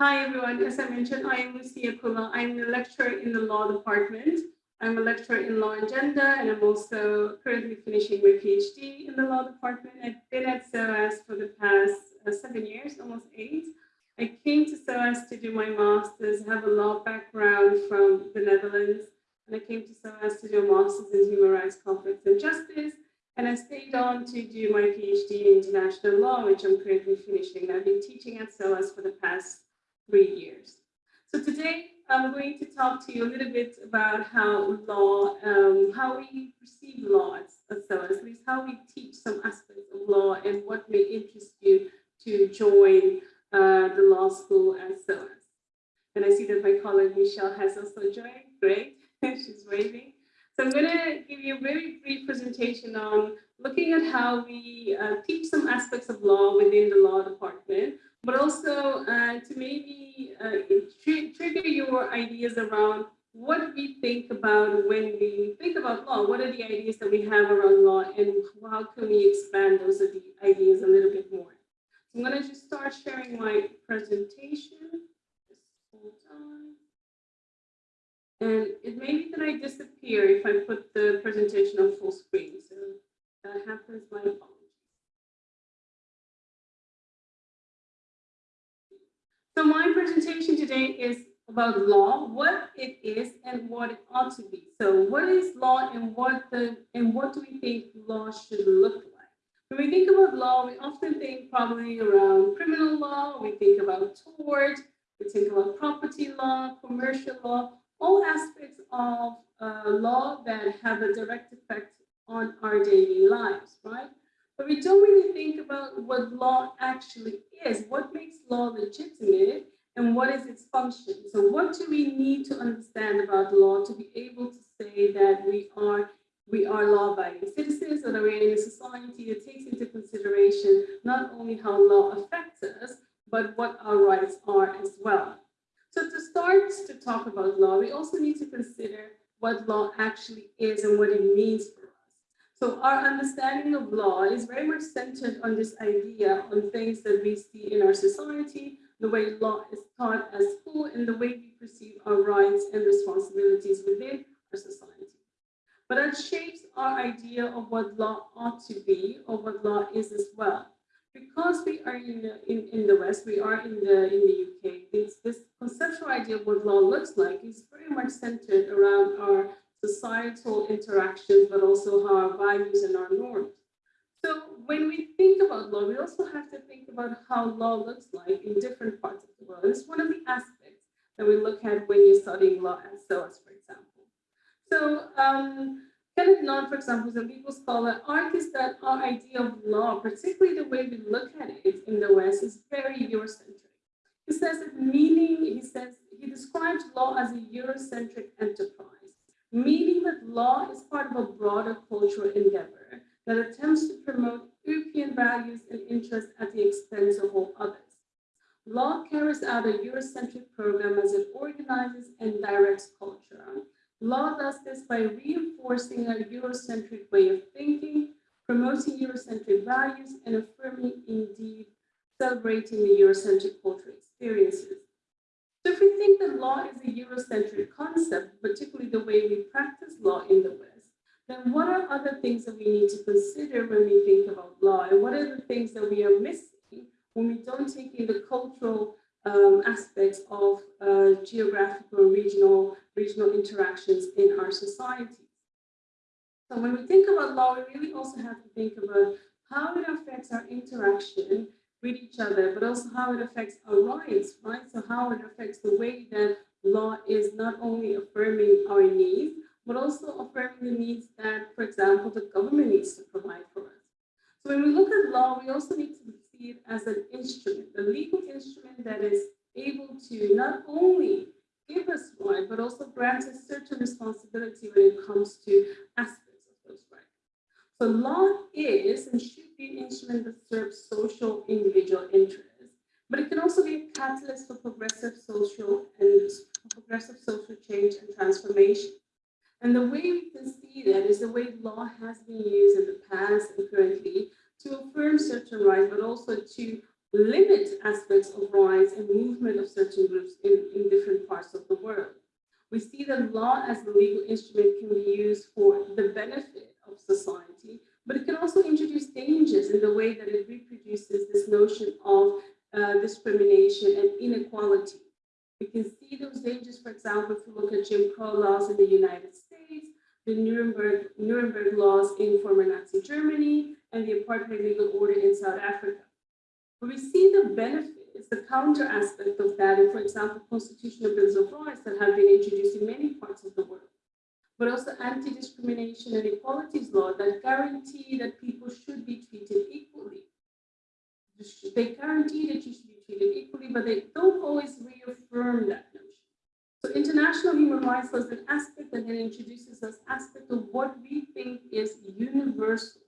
Hi, everyone. As I mentioned, I am Lucia Kula. I'm a lecturer in the law department. I'm a lecturer in law and gender, and I'm also currently finishing my PhD in the law department. I've been at SOAS for the past uh, seven years, almost eight. I came to SOAS to do my master's, have a law background from the Netherlands, and I came to SOAS to do a master's in human rights, conflicts, and justice. And I stayed on to do my PhD in international law, which I'm currently finishing. I've been teaching at SOAS for the past three years. So today I'm going to talk to you a little bit about how law, um, how we perceive law at, at SOAS, at least how we teach some aspects of law and what may interest you to join uh, the law school at SOAS. And I see that my colleague Michelle has also joined. Great, she's waving. So I'm going to give you a very brief presentation on looking at how we uh, teach some aspects of law within the law department, but also uh, to maybe uh, tr trigger your ideas around what we think about when we think about law, what are the ideas that we have around law and how can we expand those ideas a little bit more. So I'm going to just start sharing my presentation. Just hold on. And it may be that I disappear if I put the presentation on full screen. So that happens, my. So my presentation today is about law, what it is and what it ought to be. So what is law and what the and what do we think law should look like? When we think about law, we often think probably around criminal law, we think about tort, we think about property law, commercial law, all aspects of uh, law that have a direct effect on our daily lives, right? But we don't really think about what law actually is, what makes law legitimate, and what is its function. So what do we need to understand about law to be able to say that we are we are law-abiding citizens or that we're in a society that takes into consideration not only how law affects us, but what our rights are as well. So to start to talk about law, we also need to consider what law actually is and what it means. So our understanding of law is very much centered on this idea on things that we see in our society, the way law is taught at school, and the way we perceive our rights and responsibilities within our society. But that shapes our idea of what law ought to be or what law is as well because we are in the, in, in the West, we are in the in the UK, this, this conceptual idea of what law looks like is very much centered around our societal interactions, but also how our values and our norms. So when we think about law, we also have to think about how law looks like in different parts of the world. And it's one of the aspects that we look at when you're studying law at SOAS, for example. So um, Kenneth Nunn, for example, is a legal scholar, argues that our idea of law, particularly the way we look at it in the West, is very Eurocentric. He says that meaning, he says, he describes law as a Eurocentric enterprise, meaning with law is part of a broader cultural endeavor that attempts to promote European values and interests at the expense of all others. Law carries out a Eurocentric program as it organizes and directs culture, Law does this by reinforcing a Eurocentric way of thinking, promoting Eurocentric values, and affirming, indeed, celebrating the Eurocentric cultural experiences. So if we think that law is a Eurocentric concept, particularly the way we practice law in the West, then what are other things that we need to consider when we think about law? And what are the things that we are missing when we don't take in the cultural um, aspects of uh, geographical, regional, regional interactions in our societies. So when we think about law, we really also have to think about how it affects our interaction with each other, but also how it affects our rights, right? So how it affects the way that law is not only affirming our needs, but also affirming the needs that, for example, the government needs to provide for us. So when we look at law, we also need to see it as an instrument, a legal instrument that is able to not only give us rights, but also grant us certain responsibility when it comes to aspects of those rights. So law is and should an instrument that serves social individual interests, but it can also be a catalyst for progressive social and progressive social change and transformation. And the way we can see that is the way law has been used in the past and currently to affirm certain rights, but also to limit aspects of rights and movement of certain groups in, in different parts of the world. We see that law as a legal instrument can be used for the benefit of society, but it can also introduce dangers in the way that it reproduces this notion of uh, discrimination and inequality. We can see those dangers, for example, if we look at Jim Crow laws in the United States, the Nuremberg, Nuremberg laws in former Nazi Germany, and the apartheid legal order in South Africa. But we see the benefits, the counter aspect of that in, for example, constitutional bills of rights that have been introduced in many parts of the world, but also anti-discrimination and equalities law that guarantee that people should be treated equally. They guarantee that you should be treated equally, but they don't always reaffirm that notion. So international human rights law is an aspect that then introduces us aspect of what we think is universal,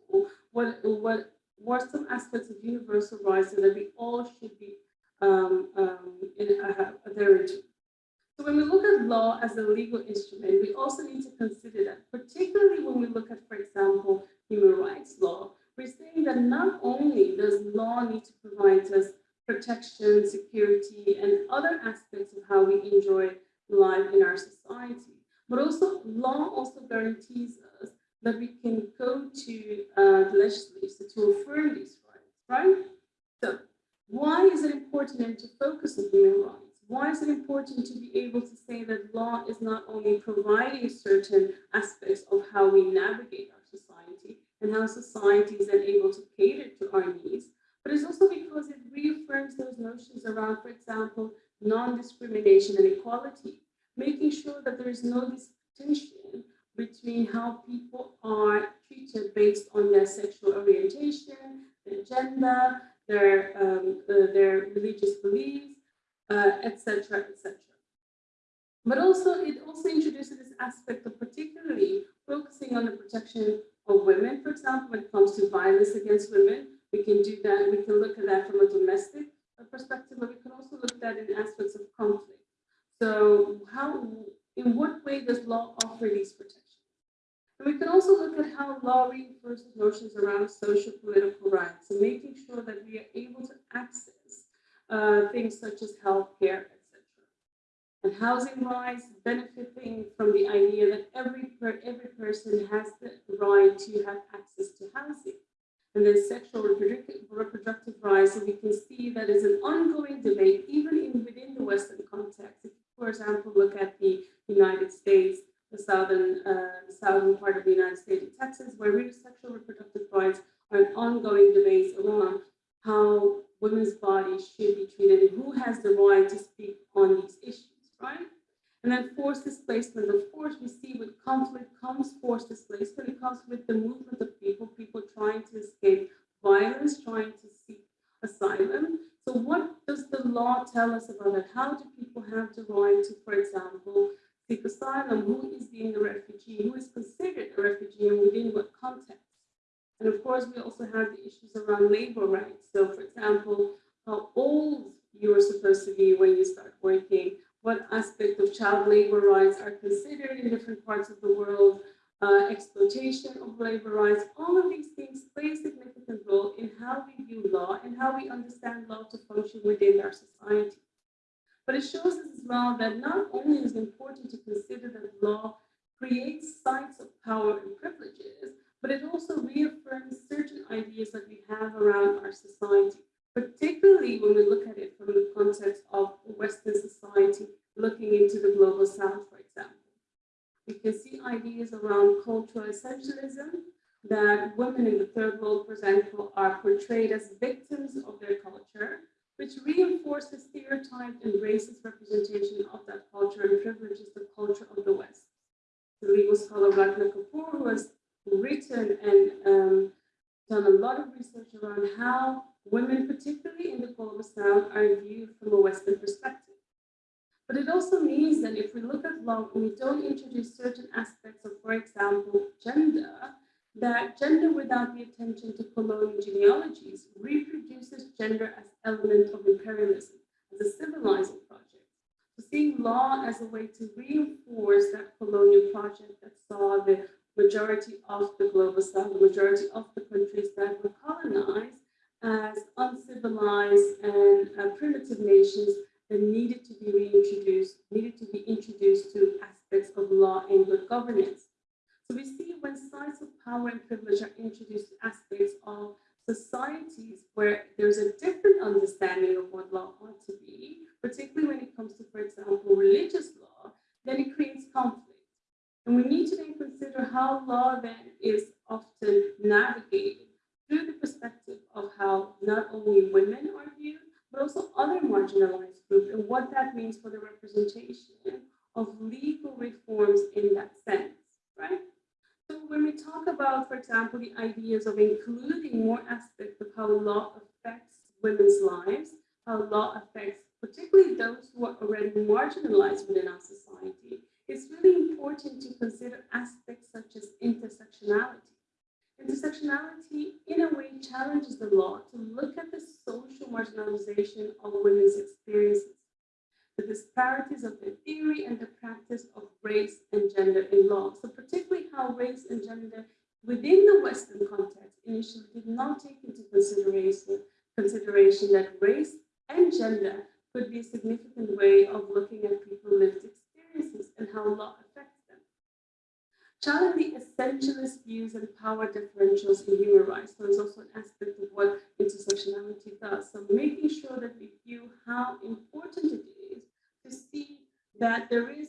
what, what, what some aspects of universal rights that we all should be um, um, in, uh, adhering to. So when we look at law as a legal instrument, we also need to consider that, particularly when we look at, for example, human rights law, we're saying that not only does law need to provide us protection, security, and other aspects of how we enjoy life in our society. But also law also guarantees us that we can go to uh, the legislature to affirm these rights, right? So why is it important to focus on human rights? Why is it important to be able to say that law is not only providing certain aspects of how we navigate our society and how society is then able to cater to our needs, but it's also because it reaffirms those notions around, for example, non-discrimination and equality, making sure that there is no distinction between how people are treated based on their sexual orientation, their gender, their, um, uh, their religious beliefs, etc., uh, etc. But also, it also introduces this aspect of particularly focusing on the protection of women, for example, when it comes to violence against women, we can do that, we can look at that from a domestic perspective, but we can also look at that in aspects of conflict. So how, in what way does law offer these protections? And we can also look at how law reinforces notions around social political rights and making sure that we are able to access uh, things such as healthcare, etc. And housing rights benefiting from the idea that every, per, every person has the right to have access to housing and then sexual reproductive, rights. And we can see that is an ongoing debate, even in within the Western context. If, for example, look at the United States, the southern, uh, the southern part of the United States, Texas, where sexual reproductive rights are an ongoing debate around how women's bodies should be treated and who has the right to speak on these issues, right? And then forced displacement, of course, we see with conflict comes forced displacement. It comes with the movement of people, people trying to escape violence, trying to seek asylum. So what does the law tell us about that? How do people have the right to, for example, seek asylum? Who is being a refugee? Who is considered a refugee and within what context? And of course, we also have the issues around labor rights. So for example, how old you are supposed to be when you start working, what aspect of child labor rights are considered in different parts of the world, uh, exploitation of labor rights, all of these things play a significant role in how we view law and how we understand law to function within our society. But it shows us as well that not only is it important to consider that law creates sites of power and privileges, but it also reaffirms certain ideas that we have around our society particularly when we look at it from the context of Western society, looking into the global south, for example. We can see ideas around cultural essentialism, that women in the third world, for example, are portrayed as victims of their culture, which reinforces stereotyped and racist representation of that culture and privileges the culture of the West. The legal scholar Ratna Kapur, who has written and um, done a lot of research around how women, particularly in the global south, are viewed from a Western perspective. But it also means that if we look at law and we don't introduce certain aspects of, for example, gender, that gender without the attention to colonial genealogies reproduces gender as element of imperialism, as a civilizing project. So seeing law as a way to reinforce that colonial project that saw the majority of the global south, the majority of the countries that were colonized as uncivilized and uh, primitive nations that needed to be reintroduced, needed to be introduced to aspects of law and good governance. So we see when sites of power and privilege are introduced to aspects of societies where there's a different understanding of what law ought to be, particularly when it comes to, for example, religious law, then it creates conflict. And we need to then consider how law then is often navigated through the perspective of how not only women are viewed, but also other marginalized groups and what that means for the representation of legal reforms in that sense, right? So when we talk about, for example, the ideas of including more aspects of how law affects women's lives, how law affects particularly those who are already marginalized within our society, it's really important to consider aspects such as intersectionality. Intersectionality, in a way, challenges the law to look at the social marginalization of women's experiences, the disparities of the theory and the practice of race and gender in law. So particularly how race and gender within the Western context initially did not take into consideration, consideration that race and gender could be a significant way of looking at people's lived experiences and how law affects challenge the essentialist views and power differentials in human rights. So it's also an aspect of what intersectionality does. So making sure that we view how important it is to see that there is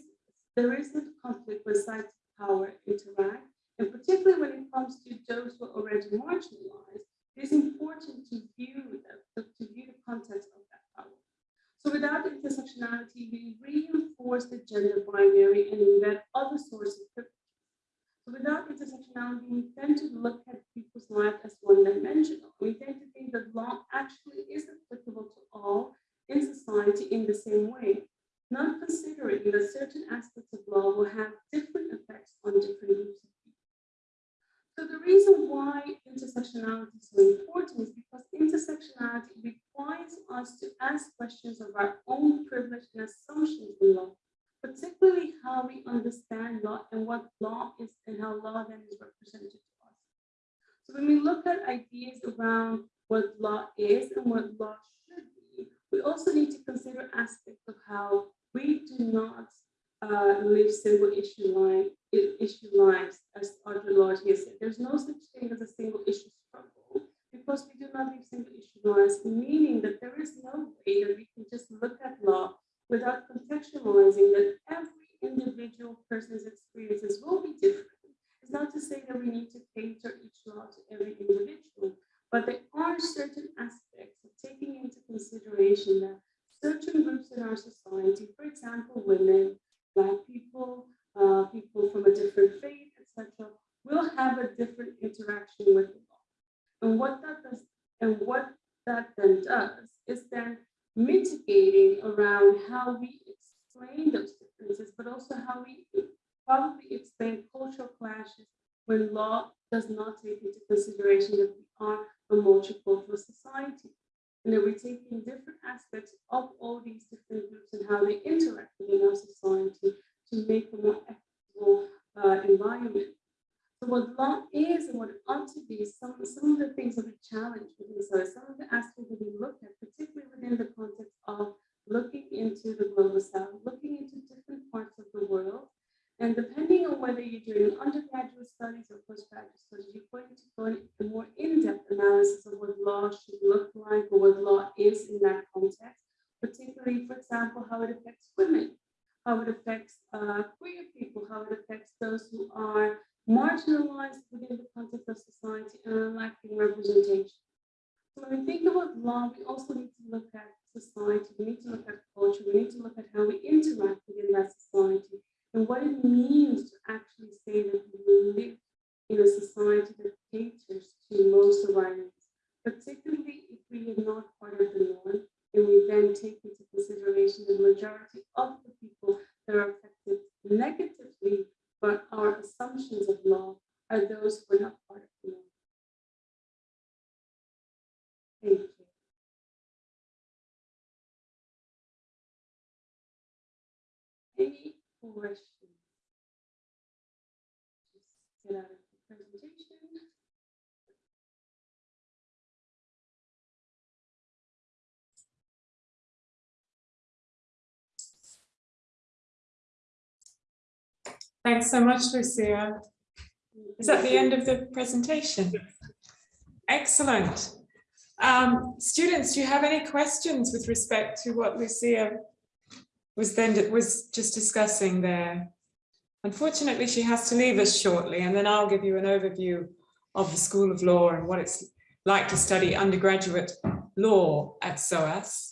there isn't conflict when sides of power interact, and particularly when it comes to those who are already marginalized, it is important to view that, to view the context of. So without intersectionality, we reinforce the gender binary and embed other sources of so without intersectionality, we tend to look at people's life as one-dimensional. We tend to think that law actually is applicable to all in society in the same way, not considering that certain aspects of law will have different effects on different groups. So the reason why intersectionality is so important is because intersectionality requires us to ask questions of our own privilege and assumptions in law particularly how we understand law and what law is and how law then is represented to us. So when we look at ideas around what law is and what law should be, we also need to consider aspects of how we do not uh, live single issue line issue lives, as Audre Lorde here said. There's no such thing as a single issue struggle because we do not live single issue lives, meaning that there is no way that we can just look at law without contextualizing that every individual person's experiences will be different. It's not to say that we need to cater each law to every individual, but there are certain aspects of taking into consideration that certain groups in our society, for example, women, black people, uh, people from a different faith, etc., will have a different interaction with the law. And what that does, and what that then does is then mitigating around how we explain those differences, but also how we probably explain cultural clashes when law does not take into consideration that we are a multicultural society. And that we're taking different aspects of all these different groups and how they interact within our society to make a more equitable uh, environment. So what law is and what it ought to be, some, some of the things that we challenge within so some of the aspects that we look at, particularly within the context of looking into the global south, looking into different parts of the world. And depending on whether you're doing undergraduate studies or postgraduate studies, you're going to go into a more in-depth analysis of what law should look like or what law is in that context, particularly, for example, how it affects women, how it affects uh, queer people, how it affects those who are marginalized within the context of society and are lacking representation. So when we think about law, we also need to look at society, we need to look at culture, we need to look at how we interact within that society and what it means to actually say that we live in a society that caters to most of our particularly if we are not part of the norm and we then take into consideration the majority of the people that are affected negatively but our assumptions of law are those who are not part of the law. Thank you. Any questions? Thanks so much, Lucia. Is that the end of the presentation? Excellent. Um, students, do you have any questions with respect to what Lucia was then was just discussing there? Unfortunately, she has to leave us shortly, and then I'll give you an overview of the School of Law and what it's like to study undergraduate law at SOAS.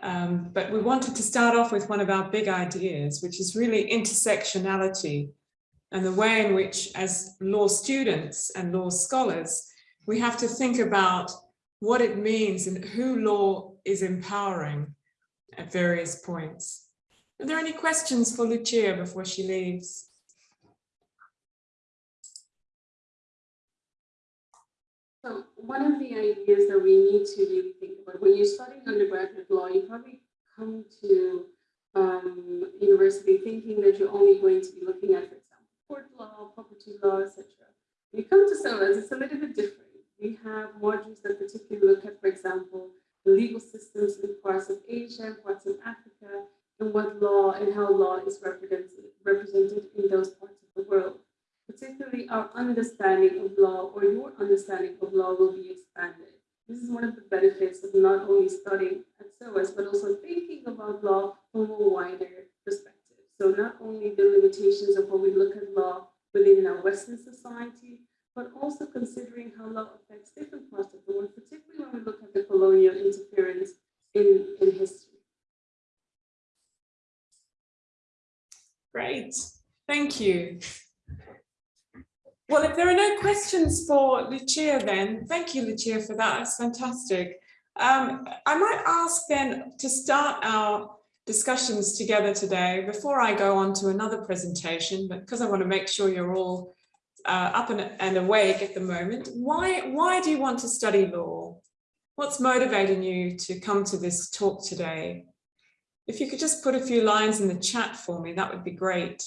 Um, but we wanted to start off with one of our big ideas, which is really intersectionality and the way in which as law students and law scholars, we have to think about what it means and who law is empowering at various points. Are there any questions for Lucia before she leaves? So one of the ideas that we need to really think about when you're studying undergraduate you probably come to um, university thinking that you're only going to be looking at, for example, court law, property law, etc. You come to SOAS, it's a little bit different. We have modules that particularly look at, for example, the legal systems in parts of Asia, parts of Africa, and what law and how law is represented, represented in those parts of the world particularly our understanding of law or your understanding of law will be expanded. This is one of the benefits of not only studying at SOAS, but also thinking about law from a wider perspective. So not only the limitations of how we look at law within our Western society, but also considering how law affects different parts of the world, particularly when we look at the colonial interference in, in history. Great, thank you. Well, if there are no questions for Lucia then, thank you, Lucia, for that. That's fantastic. Um, I might ask then to start our discussions together today before I go on to another presentation, but because I want to make sure you're all uh, up and, and awake at the moment, why, why do you want to study law? What's motivating you to come to this talk today? If you could just put a few lines in the chat for me, that would be great.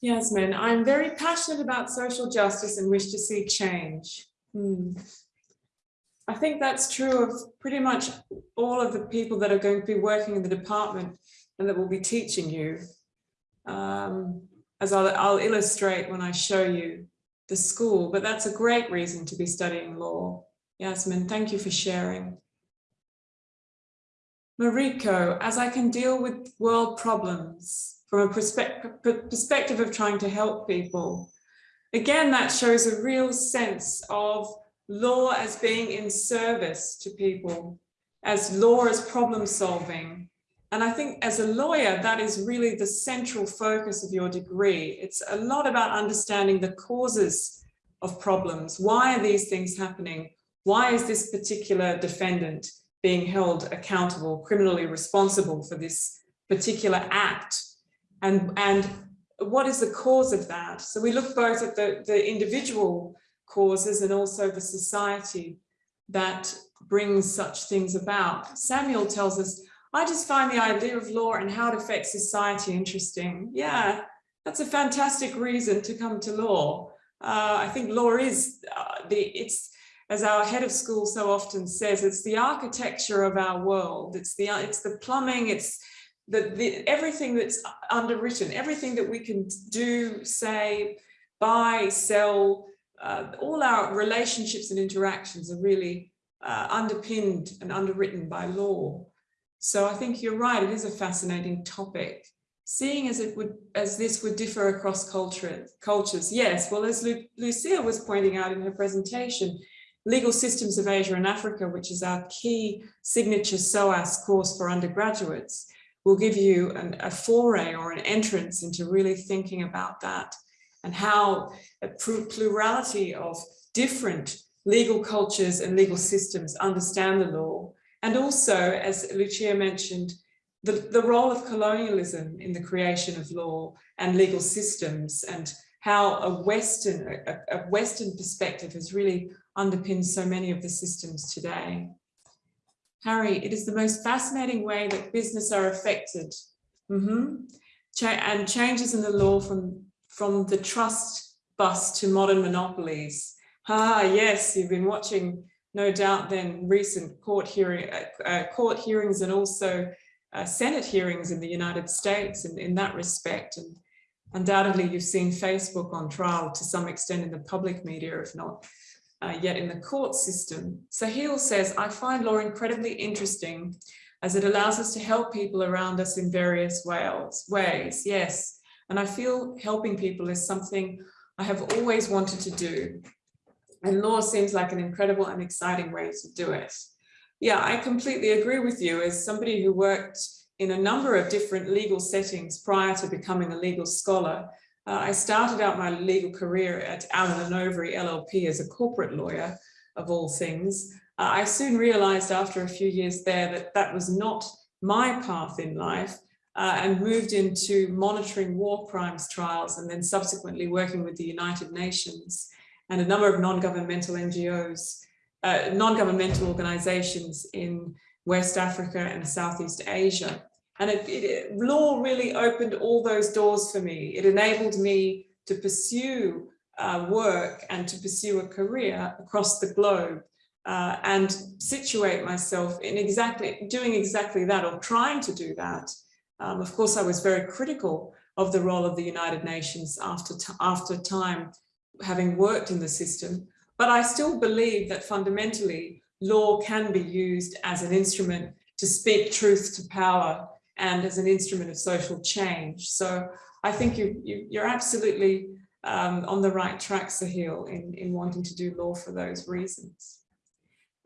Yasmin, I'm very passionate about social justice and wish to see change. Hmm. I think that's true of pretty much all of the people that are going to be working in the department and that will be teaching you. Um, as I'll, I'll illustrate when I show you the school, but that's a great reason to be studying law. Yasmin, thank you for sharing. Mariko, as I can deal with world problems, from a perspective of trying to help people. Again, that shows a real sense of law as being in service to people, as law as problem solving. And I think as a lawyer, that is really the central focus of your degree. It's a lot about understanding the causes of problems. Why are these things happening? Why is this particular defendant being held accountable, criminally responsible for this particular act? And, and what is the cause of that? So we look both at the, the individual causes and also the society that brings such things about. Samuel tells us, I just find the idea of law and how it affects society interesting. Yeah, that's a fantastic reason to come to law. Uh, I think law is uh, the, it's, as our head of school so often says, it's the architecture of our world. It's the, it's the plumbing, it's the, the, everything that's underwritten, everything that we can do, say, buy, sell, uh, all our relationships and interactions are really uh, underpinned and underwritten by law. So I think you're right, it is a fascinating topic. Seeing as it would, as this would differ across culture, cultures, yes. Well, as Lu Lucia was pointing out in her presentation, Legal Systems of Asia and Africa, which is our key signature SOAS course for undergraduates, will give you an, a foray or an entrance into really thinking about that and how a plurality of different legal cultures and legal systems understand the law. And also, as Lucia mentioned, the, the role of colonialism in the creation of law and legal systems and how a Western, a, a Western perspective has really underpinned so many of the systems today. Harry, it is the most fascinating way that business are affected. Mm -hmm. cha and changes in the law from, from the trust bust to modern monopolies. Ah, yes, you've been watching, no doubt, then recent court hearing, uh, uh, court hearings and also uh, Senate hearings in the United States in, in that respect. And undoubtedly, you've seen Facebook on trial to some extent in the public media, if not uh, yet in the court system. Sahil says, I find law incredibly interesting as it allows us to help people around us in various ways. ways. Yes, and I feel helping people is something I have always wanted to do. And law seems like an incredible and exciting way to do it. Yeah, I completely agree with you as somebody who worked in a number of different legal settings prior to becoming a legal scholar. Uh, I started out my legal career at Allen Overy LLP as a corporate lawyer of all things. Uh, I soon realized after a few years there that that was not my path in life uh, and moved into monitoring war crimes trials and then subsequently working with the United Nations and a number of non-governmental NGOs, uh, non-governmental organizations in West Africa and Southeast Asia. And it, it, law really opened all those doors for me. It enabled me to pursue uh, work and to pursue a career across the globe uh, and situate myself in exactly doing exactly that or trying to do that. Um, of course, I was very critical of the role of the United Nations after, after time, having worked in the system, but I still believe that fundamentally law can be used as an instrument to speak truth to power and as an instrument of social change. So I think you, you, are absolutely um, on the right track, Sahil, in, in wanting to do law for those reasons.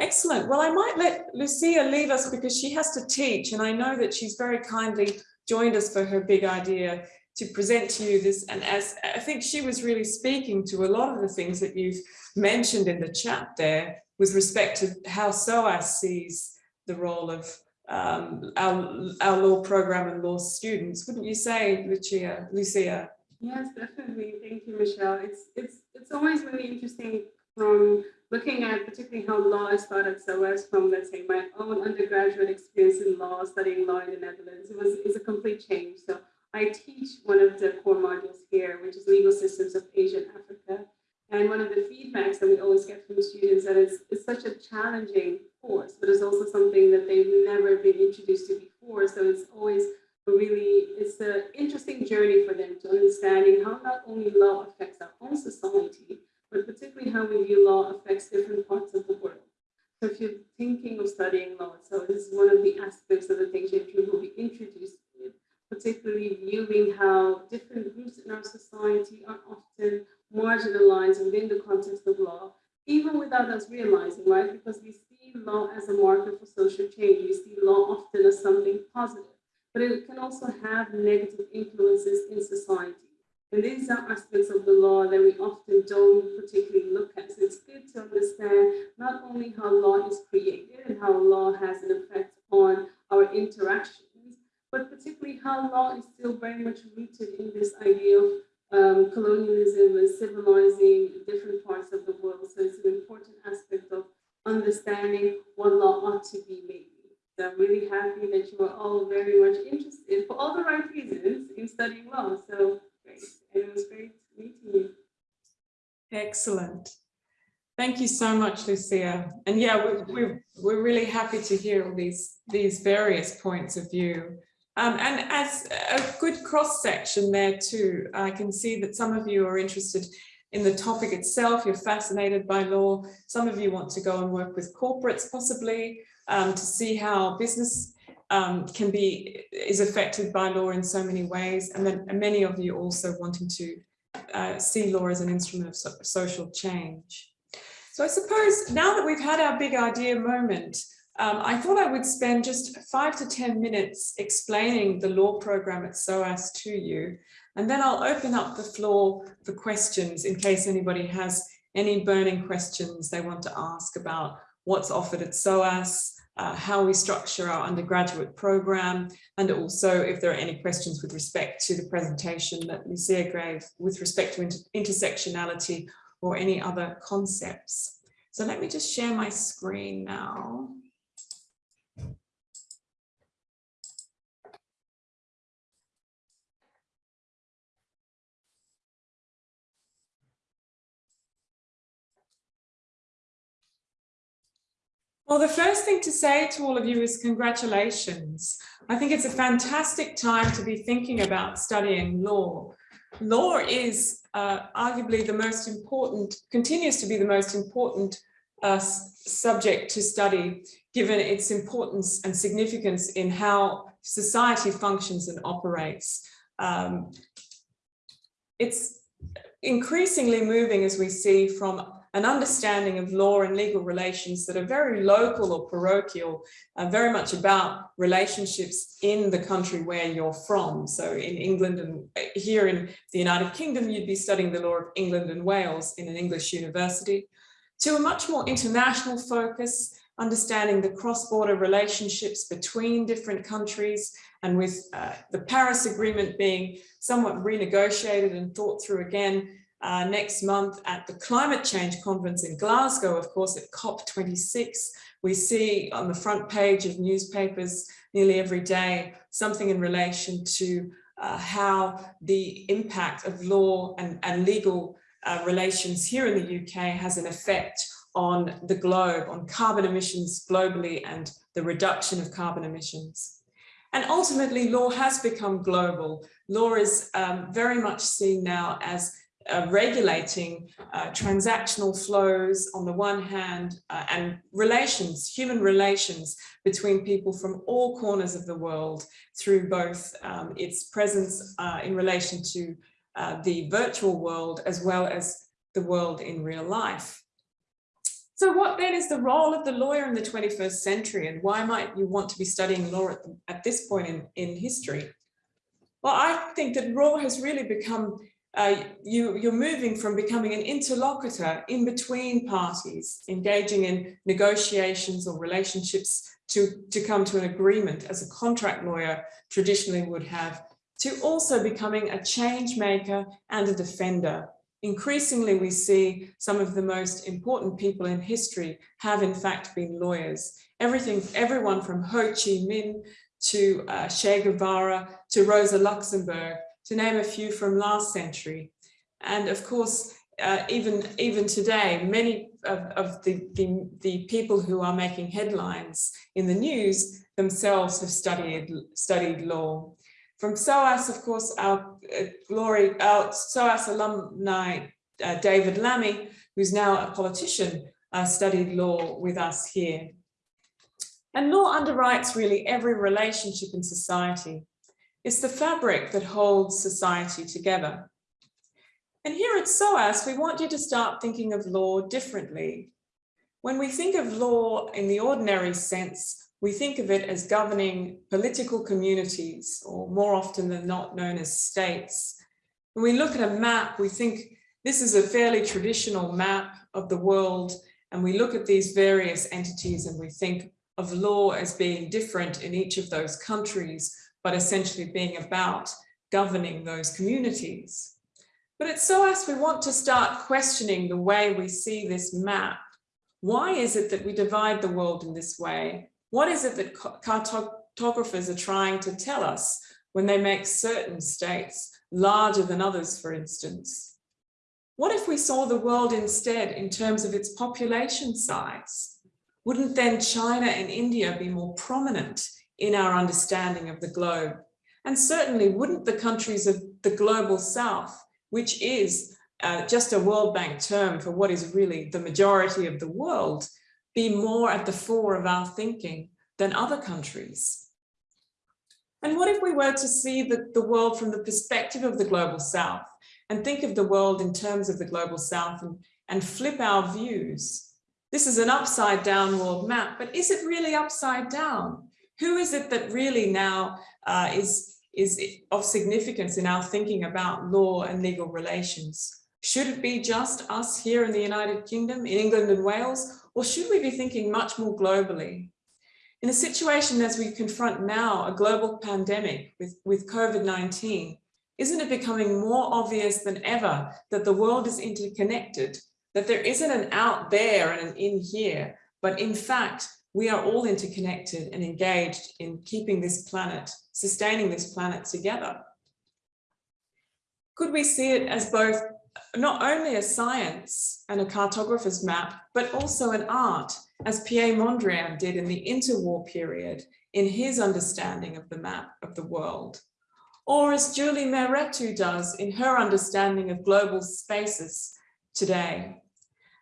Excellent. Well, I might let Lucia leave us because she has to teach and I know that she's very kindly joined us for her big idea to present to you this. And as I think she was really speaking to a lot of the things that you've mentioned in the chat there with respect to how SOAS sees the role of um, our, our law program and law students. Wouldn't you say, Lucia? Lucia? Yes, definitely. Thank you, Michelle. It's it's it's always really interesting from looking at particularly how law is taught at SOAS from, let's say, my own undergraduate experience in law, studying law in the Netherlands. It was it's a complete change. So I teach one of the core modules here, which is legal systems of Asia and Africa. And one of the feedbacks that we always get from students that it's, it's such a challenging course, but it's also something that they've never been introduced to before. So it's always a really, it's an interesting journey for them to understanding how not only law affects our own society, but particularly how we view law affects different parts of the world. So if you're thinking of studying law, so this is one of the aspects of the things that you will be introduced with, particularly viewing how different groups in our society are often marginalized within the context of law, even without us realizing, right? Because we see law as a marker for social change. We see law often as something positive, but it can also have negative influences in society. And these are aspects of the law that we often don't particularly look at. So it's good to understand not only how law is created and how law has an effect on our interactions, but particularly how law is still very much rooted in this idea of um, colonialism and civilizing different parts of the world. So it's an important aspect of understanding what law ought to be maybe. So I'm really happy that you are all very much interested for all the right reasons in studying law. So great. And it was great meeting you. Excellent. Thank you so much, Lucia. And yeah, we're, we're, we're really happy to hear all these, these various points of view. Um, and as a good cross section there too, I can see that some of you are interested in the topic itself, you're fascinated by law. Some of you want to go and work with corporates possibly um, to see how business um, can be, is affected by law in so many ways. And then and many of you also wanting to uh, see law as an instrument of so social change. So I suppose now that we've had our big idea moment, um, I thought I would spend just five to 10 minutes explaining the law program at SOAS to you, and then I'll open up the floor for questions in case anybody has any burning questions they want to ask about what's offered at SOAS, uh, how we structure our undergraduate program, and also if there are any questions with respect to the presentation that Lucia gave with respect to inter intersectionality or any other concepts. So let me just share my screen now. Well, the first thing to say to all of you is congratulations. I think it's a fantastic time to be thinking about studying law. Law is uh, arguably the most important, continues to be the most important uh, subject to study, given its importance and significance in how society functions and operates. Um, it's increasingly moving as we see from an understanding of law and legal relations that are very local or parochial, uh, very much about relationships in the country where you're from. So in England and uh, here in the United Kingdom, you'd be studying the law of England and Wales in an English university, to a much more international focus, understanding the cross-border relationships between different countries and with uh, the Paris Agreement being somewhat renegotiated and thought through again uh, next month at the climate change conference in Glasgow, of course, at COP26, we see on the front page of newspapers nearly every day something in relation to uh, how the impact of law and, and legal uh, relations here in the UK has an effect on the globe, on carbon emissions globally and the reduction of carbon emissions. And ultimately, law has become global. Law is um, very much seen now as uh, regulating uh, transactional flows on the one hand uh, and relations, human relations between people from all corners of the world through both um, its presence uh, in relation to uh, the virtual world as well as the world in real life. So what then is the role of the lawyer in the 21st century and why might you want to be studying law at, at this point in, in history? Well, I think that law has really become uh, you, you're moving from becoming an interlocutor in between parties, engaging in negotiations or relationships to, to come to an agreement as a contract lawyer traditionally would have, to also becoming a change maker and a defender. Increasingly, we see some of the most important people in history have in fact been lawyers. Everything, everyone from Ho Chi Minh to uh, Che Guevara to Rosa Luxemburg to name a few from last century. And of course, uh, even, even today, many of, of the, the, the, people who are making headlines in the news themselves have studied, studied law. From SOAS, of course, our uh, glory, our SOAS alumni, uh, David Lammy, who's now a politician, uh, studied law with us here. And law underwrites really every relationship in society. It's the fabric that holds society together. And here at SOAS, we want you to start thinking of law differently. When we think of law in the ordinary sense, we think of it as governing political communities, or more often than not known as states. When we look at a map, we think this is a fairly traditional map of the world, and we look at these various entities and we think of law as being different in each of those countries, but essentially being about governing those communities. But at SOAS, we want to start questioning the way we see this map. Why is it that we divide the world in this way? What is it that cartographers are trying to tell us when they make certain states larger than others, for instance? What if we saw the world instead in terms of its population size? Wouldn't then China and India be more prominent in our understanding of the globe. And certainly wouldn't the countries of the global south, which is uh, just a World Bank term for what is really the majority of the world, be more at the fore of our thinking than other countries? And what if we were to see the, the world from the perspective of the global south and think of the world in terms of the global south and, and flip our views? This is an upside down world map, but is it really upside down? Who is it that really now uh, is, is of significance in our thinking about law and legal relations? Should it be just us here in the United Kingdom, in England and Wales, or should we be thinking much more globally? In a situation as we confront now a global pandemic with, with COVID-19, isn't it becoming more obvious than ever that the world is interconnected, that there isn't an out there and an in here, but in fact, we are all interconnected and engaged in keeping this planet, sustaining this planet together. Could we see it as both not only a science and a cartographer's map, but also an art as Pierre Mondrian did in the interwar period in his understanding of the map of the world, or as Julie Mehretu does in her understanding of global spaces today.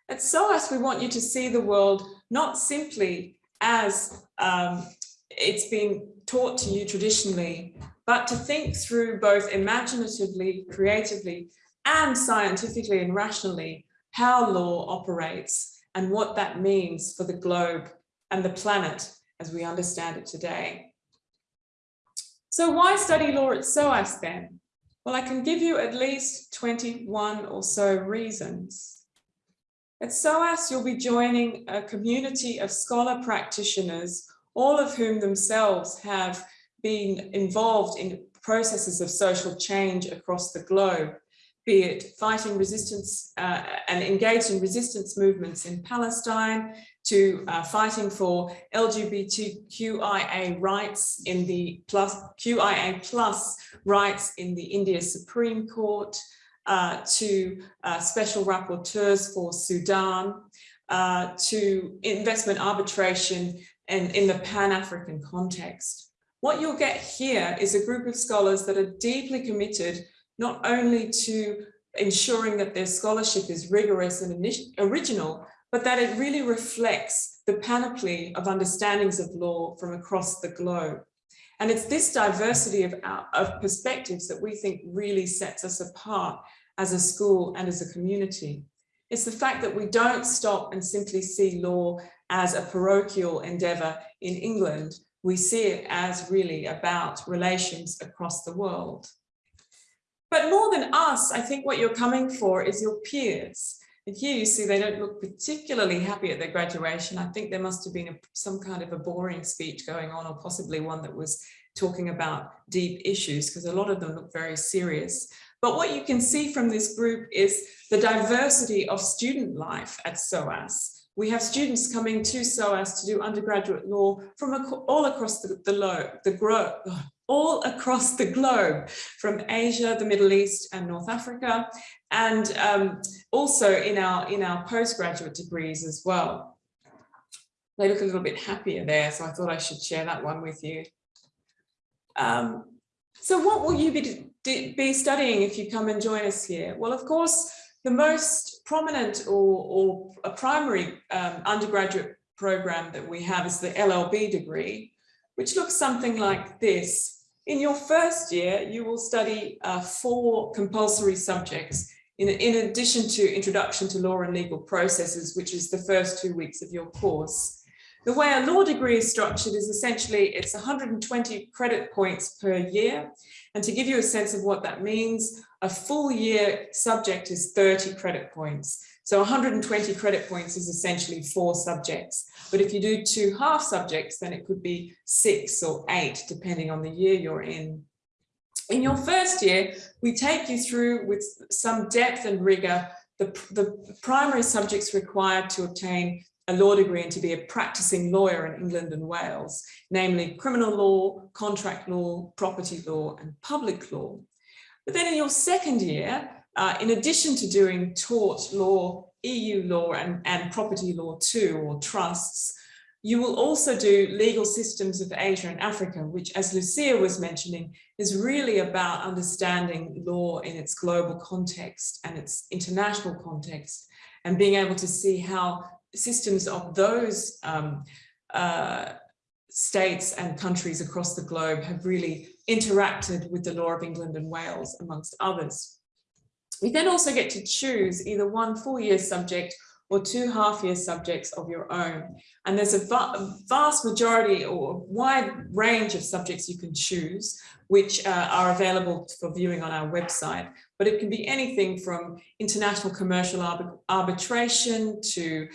At SOAS, we want you to see the world not simply as um, it's been taught to you traditionally, but to think through both imaginatively, creatively, and scientifically and rationally how law operates and what that means for the globe and the planet as we understand it today. So why study law at SOAS then? Well, I can give you at least 21 or so reasons. At SOAS, you'll be joining a community of scholar practitioners, all of whom themselves have been involved in processes of social change across the globe be it fighting resistance uh, and engaged in resistance movements in Palestine, to uh, fighting for LGBTQIA rights in the plus QIA plus rights in the India Supreme Court, uh, to uh, special rapporteurs for Sudan, uh, to investment arbitration and in the Pan-African context. What you'll get here is a group of scholars that are deeply committed not only to ensuring that their scholarship is rigorous and original, but that it really reflects the panoply of understandings of law from across the globe. And it's this diversity of, of perspectives that we think really sets us apart as a school and as a community. It's the fact that we don't stop and simply see law as a parochial endeavor in England. We see it as really about relations across the world. But more than us, I think what you're coming for is your peers. And here you see they don't look particularly happy at their graduation. I think there must have been a, some kind of a boring speech going on or possibly one that was talking about deep issues because a lot of them look very serious. But what you can see from this group is the diversity of student life at SOAS. We have students coming to SOAS to do undergraduate law from all across the, the, all across the globe, from Asia, the Middle East and North Africa, and um, also in our, in our postgraduate degrees as well. They look a little bit happier there, so I thought I should share that one with you. Um, so what will you be, be studying if you come and join us here? Well, of course, the most prominent or, or a primary um, undergraduate program that we have is the LLB degree, which looks something like this. In your first year, you will study uh, four compulsory subjects in, in addition to Introduction to Law and Legal Processes, which is the first two weeks of your course. The way a law degree is structured is essentially it's 120 credit points per year. And to give you a sense of what that means, a full year subject is 30 credit points. So 120 credit points is essentially four subjects. But if you do two half subjects, then it could be six or eight, depending on the year you're in. In your first year, we take you through with some depth and rigor the, the primary subjects required to obtain a law degree and to be a practicing lawyer in England and Wales, namely criminal law, contract law, property law, and public law. But then in your second year, uh, in addition to doing tort law, EU law and, and property law too, or trusts, you will also do legal systems of Asia and Africa, which as Lucia was mentioning, is really about understanding law in its global context and its international context and being able to see how systems of those um, uh, states and countries across the globe have really interacted with the law of England and Wales, amongst others. You then also get to choose either one full year subject or two half year subjects of your own. And there's a, va vast majority or wide range of subjects you can choose, which uh, are available for viewing on our website. But it can be anything from international commercial arbitration to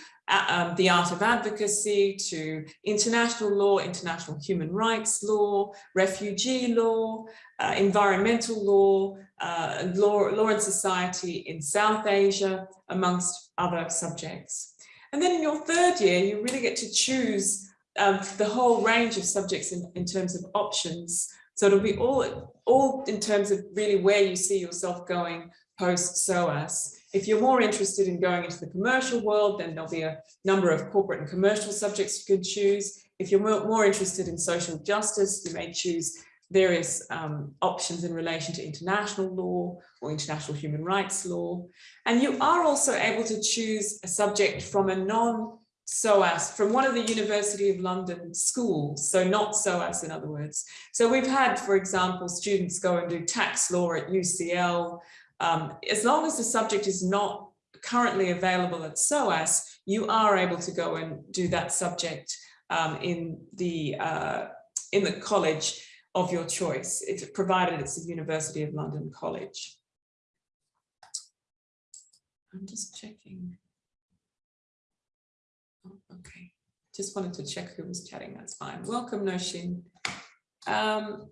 um, the art of advocacy to international law, international human rights law, refugee law, uh, environmental law, uh, law, law and society in South Asia, amongst other subjects. And then in your third year, you really get to choose um, the whole range of subjects in, in terms of options. So it'll be all, all in terms of really where you see yourself going post SOAS. If you're more interested in going into the commercial world, then there'll be a number of corporate and commercial subjects you could choose. If you're more, interested in social justice, you may choose various um, options in relation to international law or international human rights law. And you are also able to choose a subject from a non SOAS from one of the University of London schools, so not SOAS in other words. So we've had, for example, students go and do tax law at UCL. Um, as long as the subject is not currently available at SOAS, you are able to go and do that subject um, in the uh, in the college of your choice, if provided it's a University of London college. I'm just checking. Oh, okay, just wanted to check who was chatting, that's fine. Welcome, Noshin. Um,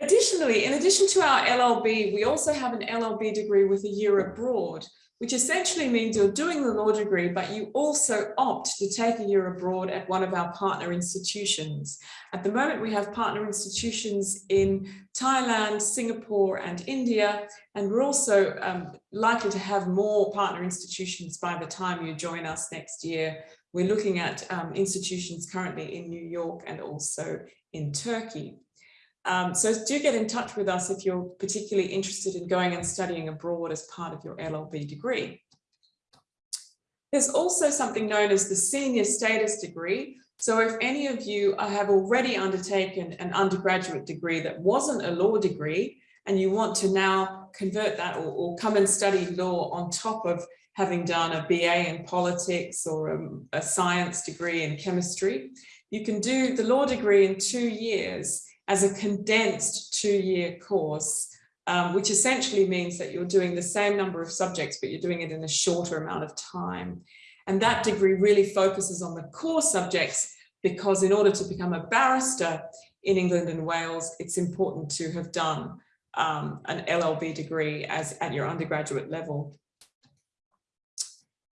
additionally, in addition to our LLB, we also have an LLB degree with a year abroad, which essentially means you're doing the law degree, but you also opt to take a year abroad at one of our partner institutions. At the moment, we have partner institutions in Thailand, Singapore, and India, and we're also um, likely to have more partner institutions by the time you join us next year. We're looking at um, institutions currently in New York and also in Turkey. Um, so do get in touch with us if you're particularly interested in going and studying abroad as part of your LLB degree. There's also something known as the senior status degree. So if any of you have already undertaken an undergraduate degree that wasn't a law degree, and you want to now convert that or, or come and study law on top of having done a BA in politics or a, a science degree in chemistry, you can do the law degree in two years as a condensed two-year course, um, which essentially means that you're doing the same number of subjects, but you're doing it in a shorter amount of time. And that degree really focuses on the core subjects because in order to become a barrister in England and Wales, it's important to have done um, an LLB degree as at your undergraduate level.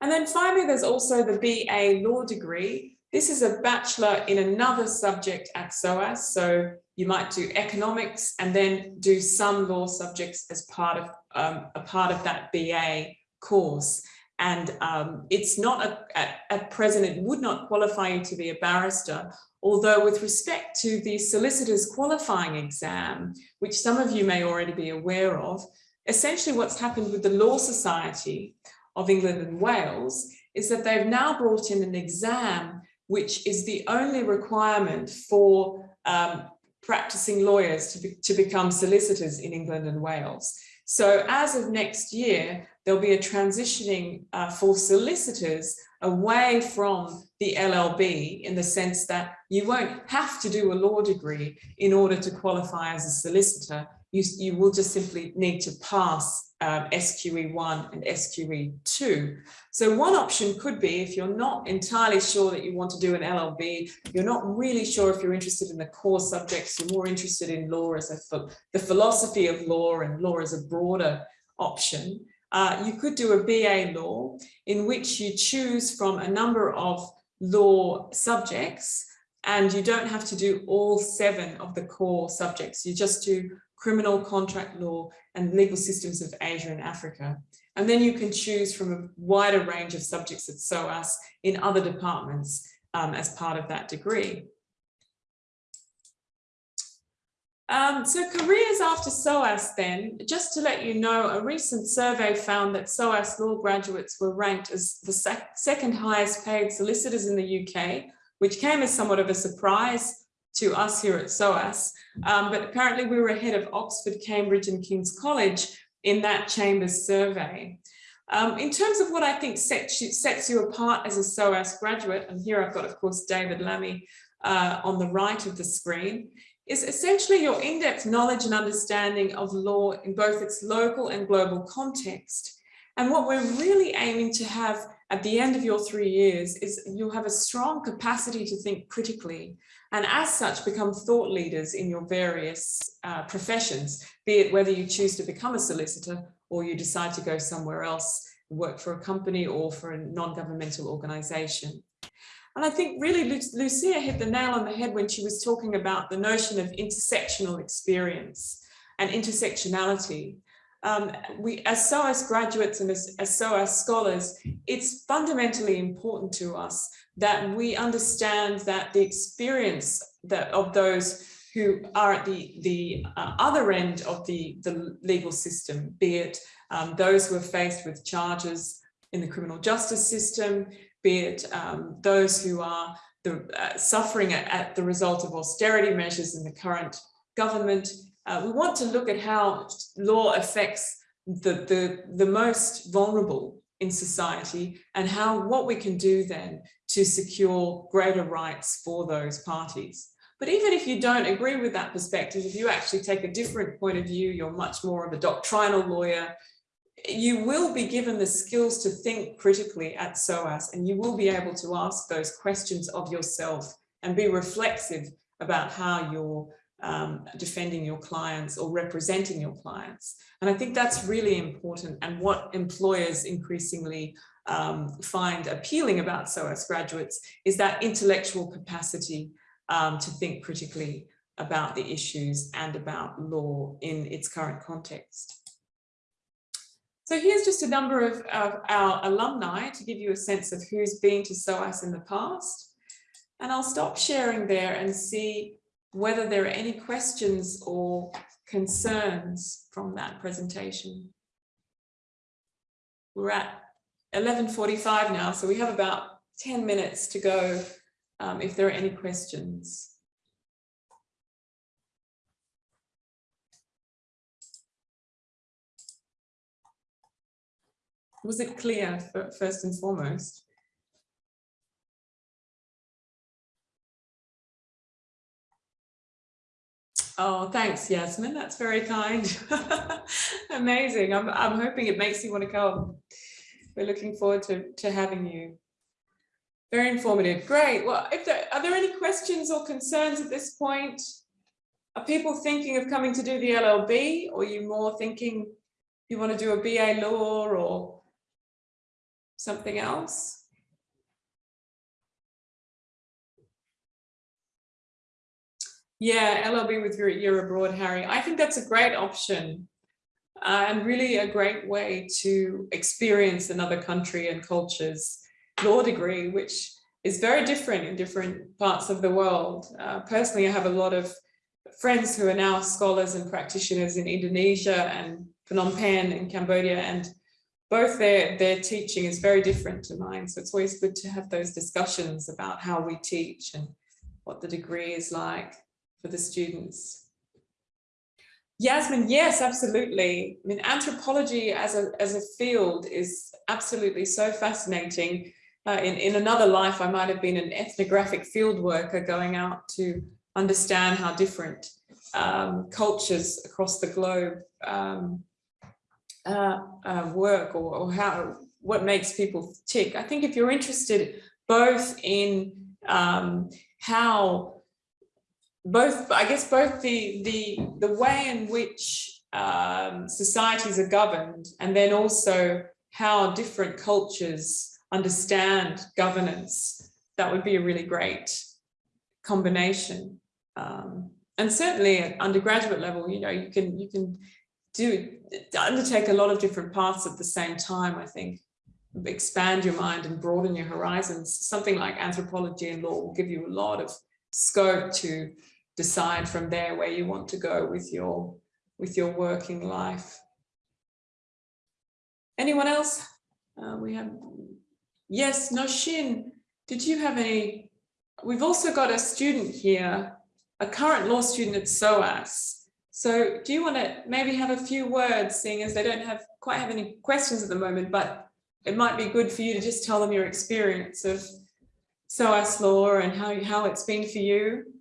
And then finally, there's also the BA law degree. This is a bachelor in another subject at SOAS. So you might do economics and then do some law subjects as part of um, a part of that BA course. And um, it's not a, at, at present, it would not qualify you to be a barrister, although with respect to the solicitor's qualifying exam, which some of you may already be aware of, essentially what's happened with the Law Society of England and Wales is that they've now brought in an exam which is the only requirement for um, practicing lawyers to, be, to become solicitors in England and Wales. So as of next year, there'll be a transitioning uh, for solicitors away from the LLB in the sense that you won't have to do a law degree in order to qualify as a solicitor. You, you will just simply need to pass um, SQE1 and SQE2. So one option could be if you're not entirely sure that you want to do an LLB, you're not really sure if you're interested in the core subjects, you're more interested in law as a the philosophy of law and law as a broader option. Uh, you could do a BA law in which you choose from a number of law subjects and you don't have to do all seven of the core subjects. You just do criminal contract law and legal systems of Asia and Africa. And then you can choose from a wider range of subjects at SOAS in other departments um, as part of that degree. Um, so careers after SOAS then, just to let you know, a recent survey found that SOAS law graduates were ranked as the sec second highest paid solicitors in the UK, which came as somewhat of a surprise to us here at SOAS. Um, but apparently we were ahead of Oxford, Cambridge and King's College in that Chambers survey. Um, in terms of what I think sets you, sets you apart as a SOAS graduate, and here I've got, of course, David Lammy uh, on the right of the screen, is essentially your in-depth knowledge and understanding of law in both its local and global context. And what we're really aiming to have at the end of your three years is you'll have a strong capacity to think critically and as such become thought leaders in your various uh, professions, be it whether you choose to become a solicitor or you decide to go somewhere else, work for a company or for a non-governmental organization. And I think really Lucia hit the nail on the head when she was talking about the notion of intersectional experience. and intersectionality. Um, we, as SOAS graduates and as, as SOAS scholars, it's fundamentally important to us that we understand that the experience that of those who are at the, the uh, other end of the, the legal system, be it um, those who are faced with charges in the criminal justice system, be it um, those who are the, uh, suffering at, at, the result of austerity measures in the current government. Uh, we want to look at how law affects the, the, the most vulnerable in society and how what we can do then to secure greater rights for those parties. But even if you don't agree with that perspective, if you actually take a different point of view, you're much more of a doctrinal lawyer, you will be given the skills to think critically at SOAS and you will be able to ask those questions of yourself and be reflexive about how you're um, defending your clients or representing your clients. And I think that's really important and what employers increasingly um, find appealing about SOAS graduates is that intellectual capacity um, to think critically about the issues and about law in its current context. So here's just a number of, of, our alumni to give you a sense of who's been to SOAS in the past. And I'll stop sharing there and see whether there are any questions or concerns from that presentation. We're at 11.45 now, so we have about 10 minutes to go um, if there are any questions. Was it clear first and foremost? Oh, thanks, Yasmin. That's very kind. Amazing. I'm, I'm hoping it makes you want to come. We're looking forward to, to having you. Very informative. Great. Well, if there, are there any questions or concerns at this point? Are people thinking of coming to do the LLB or are you more thinking you want to do a BA law or something else? Yeah, LLB with your year abroad, Harry. I think that's a great option uh, and really a great way to experience another country and culture's law degree, which is very different in different parts of the world. Uh, personally, I have a lot of friends who are now scholars and practitioners in Indonesia and Phnom Penh in Cambodia, and both their, their teaching is very different to mine. So it's always good to have those discussions about how we teach and what the degree is like for the students. Yasmin, yes, absolutely. I mean, anthropology as a, as a field is absolutely so fascinating. Uh, in, in another life, I might have been an ethnographic field worker going out to understand how different um, cultures across the globe um, uh, uh, work or, or, how what makes people tick. I think if you're interested both in um, how both, I guess both the the the way in which um, societies are governed and then also how different cultures understand governance, that would be a really great combination. Um, and certainly at undergraduate level, you know, you can you can do undertake a lot of different paths at the same time, I think. Expand your mind and broaden your horizons. Something like anthropology and law will give you a lot of scope to decide from there where you want to go with your with your working life. Anyone else? Uh, we have, yes, Noshin, did you have any? We've also got a student here, a current law student at SOAS. So do you want to maybe have a few words, seeing as they don't have quite have any questions at the moment, but it might be good for you to just tell them your experience of SOAS law and how, how it's been for you.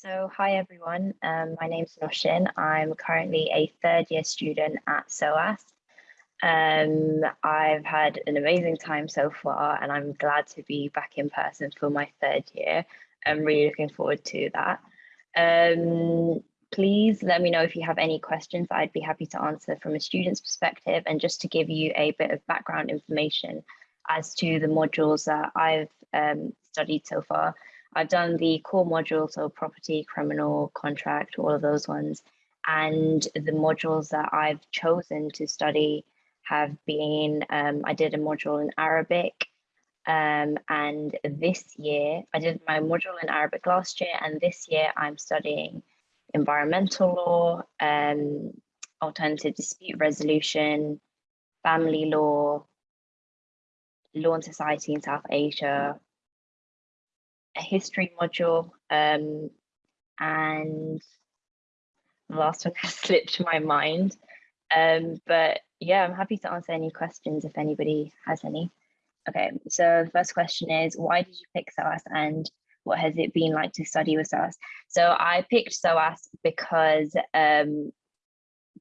So hi everyone, um, my name's Noshin. I'm currently a third year student at SOAS. Um, I've had an amazing time so far and I'm glad to be back in person for my third year. I'm really looking forward to that. Um, please let me know if you have any questions I'd be happy to answer from a student's perspective and just to give you a bit of background information as to the modules that I've um, studied so far. I've done the core module, so property, criminal, contract, all of those ones. and the modules that I've chosen to study have been, um, I did a module in Arabic, um, and this year, I did my module in Arabic last year, and this year I'm studying environmental law, um, alternative dispute resolution, family law, law and society in South Asia, a history module, um, and the last one has slipped my mind. Um, but yeah, I'm happy to answer any questions if anybody has any. Okay, so the first question is, why did you pick SOAS and what has it been like to study with SOAS? So I picked SOAS because um,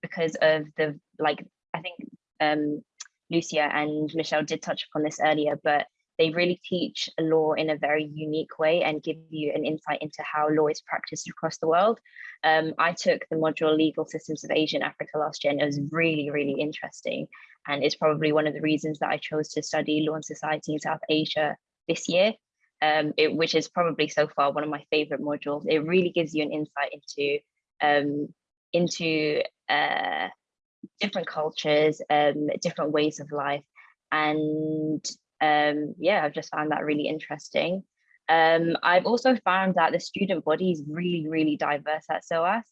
because of the, like, I think um, Lucia and Michelle did touch upon this earlier, but they really teach law in a very unique way and give you an insight into how law is practiced across the world. Um, I took the module Legal Systems of Asia and Africa last year and it was really, really interesting. And it's probably one of the reasons that I chose to study law and society in South Asia this year, um, it, which is probably so far one of my favorite modules. It really gives you an insight into, um, into uh, different cultures, um, different ways of life. And um, yeah, I've just found that really interesting. Um, I've also found that the student body is really, really diverse at SOAS.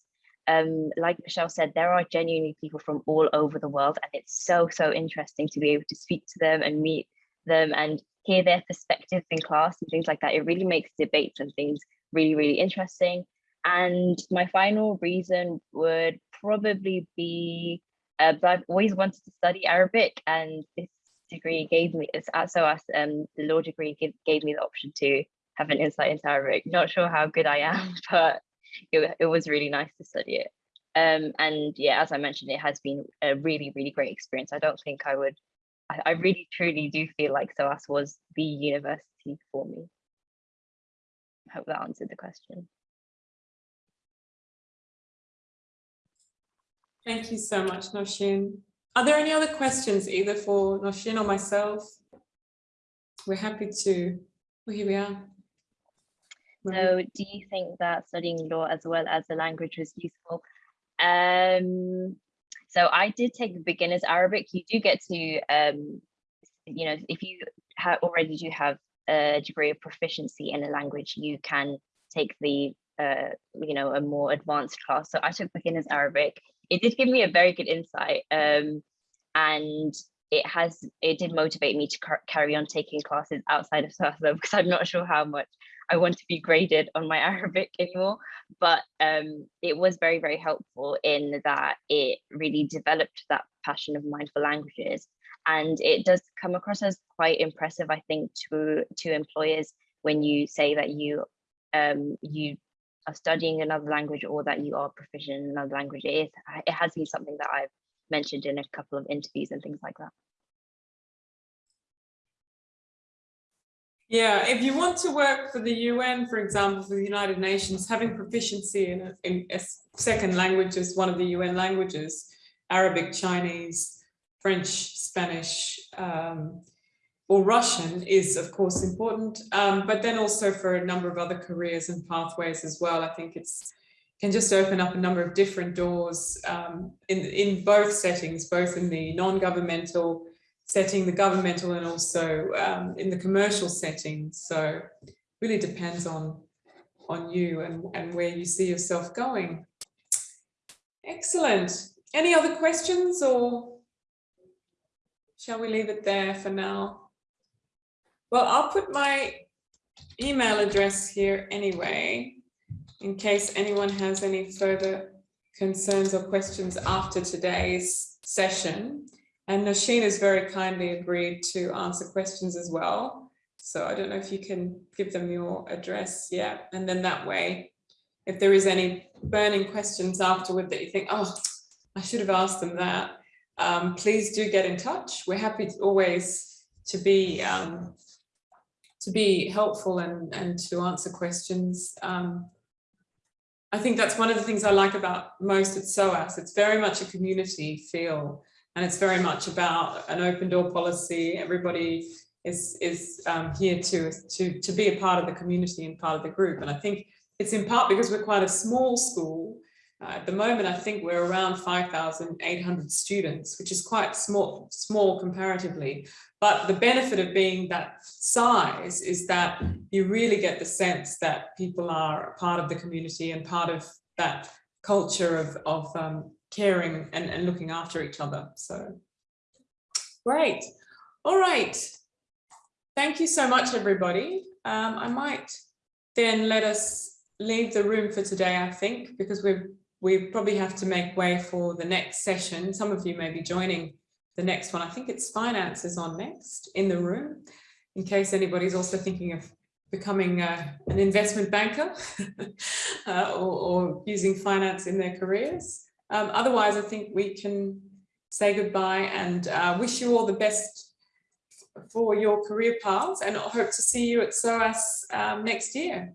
Um, like Michelle said, there are genuinely people from all over the world, and it's so, so interesting to be able to speak to them and meet them and hear their perspectives in class and things like that. It really makes debates and things really, really interesting. And my final reason would probably be uh, I've always wanted to study Arabic, and this degree gave me it's at SOAS, um, the law degree gave, gave me the option to have an insight into Arabic. Not sure how good I am, but it, it was really nice to study it. Um, and yeah, as I mentioned, it has been a really, really great experience. I don't think I would, I, I really truly do feel like SOAS was the university for me. I hope that answered the question. Thank you so much, Noshin. Are there any other questions either for Noshin or myself? We're happy to, well, here we are. So do you think that studying law as well as the language was useful? Um, so I did take the beginner's Arabic. You do get to, um, you know, if you have already do have a degree of proficiency in a language, you can take the, uh, you know, a more advanced class. So I took beginner's Arabic it did give me a very good insight um, and it has it did motivate me to carry on taking classes outside of Southern because I'm not sure how much I want to be graded on my Arabic anymore. But um, it was very very helpful in that it really developed that passion of mine for languages. And it does come across as quite impressive I think to to employers when you say that you um, you are studying another language or that you are proficient in another language. It, is, it has been something that I've mentioned in a couple of interviews and things like that. Yeah, if you want to work for the UN, for example, for the United Nations, having proficiency in a, in a second language as one of the UN languages, Arabic, Chinese, French, Spanish, um, or Russian is of course important, um, but then also for a number of other careers and pathways as well. I think it's can just open up a number of different doors um, in, in both settings, both in the non-governmental setting, the governmental and also um, in the commercial setting. So really depends on, on you and, and where you see yourself going. Excellent. Any other questions or shall we leave it there for now? Well, I'll put my email address here anyway, in case anyone has any further concerns or questions after today's session. And Noshin has very kindly agreed to answer questions as well. So I don't know if you can give them your address, yeah, and then that way, if there is any burning questions afterward that you think, oh, I should have asked them that, um, please do get in touch. We're happy always to be um, to be helpful and, and to answer questions. Um, I think that's one of the things I like about most at SOAS. It's very much a community feel and it's very much about an open door policy. Everybody is, is um, here to, to, to be a part of the community and part of the group. And I think it's in part because we're quite a small school Uh, At the moment, I think we're around 5,800 students, which is quite small, small comparatively. But the benefit of being that size is that you really get the sense that people are part of the community and part of that culture of, of um, caring and, and looking after each other. So great. All right. Thank you so much, everybody. Um, I might then let us leave the room for today, I think, because we've we probably have to make way for the next session. Some of you may be joining the next one. I think it's finances on next in the room, in case anybody's also thinking of becoming uh, an investment banker uh, or, or, using finance in their careers. Um, otherwise, I think we can say goodbye and uh, wish you all the best for your career paths and hope to see you at SOAS um, next year.